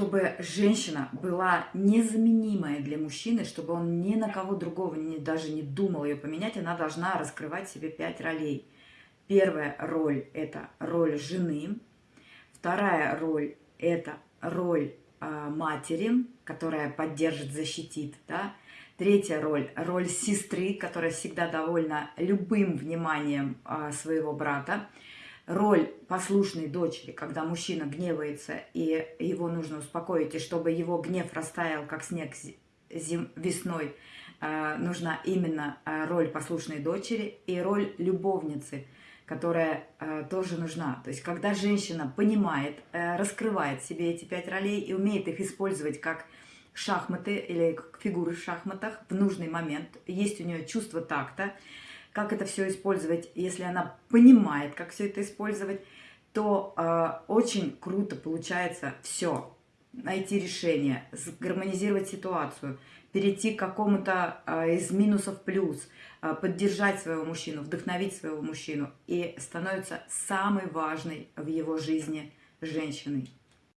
чтобы женщина была незаменимая для мужчины, чтобы он ни на кого другого не, даже не думал ее поменять, она должна раскрывать себе пять ролей. Первая роль – это роль жены. Вторая роль – это роль э, матери, которая поддержит, защитит. Да? Третья роль – роль сестры, которая всегда довольна любым вниманием э, своего брата роль послушной дочери, когда мужчина гневается, и его нужно успокоить, и чтобы его гнев растаял, как снег зим, весной, э, нужна именно э, роль послушной дочери и роль любовницы, которая э, тоже нужна. То есть, когда женщина понимает, раскрывает себе эти пять ролей и умеет их использовать как шахматы или как фигуры в шахматах в нужный момент, есть у нее чувство такта, как это все использовать, если она понимает, как все это использовать, то э, очень круто получается все. Найти решение, гармонизировать ситуацию, перейти к какому-то э, из минусов плюс, э, поддержать своего мужчину, вдохновить своего мужчину. И становится самой важной в его жизни женщиной.